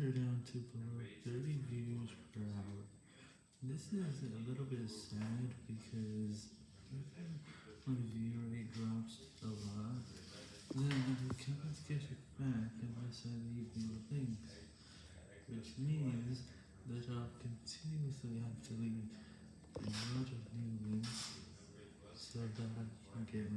are down to below 30 views per hour. This is a little bit sad because my view rate drops a lot, then I can't get it back unless I leave new things, which means that I'll continuously have to leave a lot of new links so that I can get.